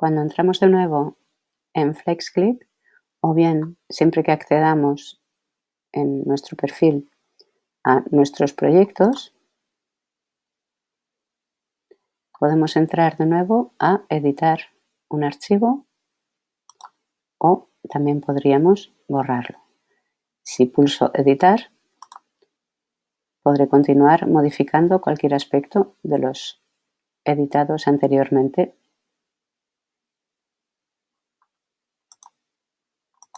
Cuando entramos de nuevo en FlexClip, o bien siempre que accedamos en nuestro perfil a nuestros proyectos, podemos entrar de nuevo a editar un archivo o también podríamos borrarlo. Si pulso editar, podré continuar modificando cualquier aspecto de los editados anteriormente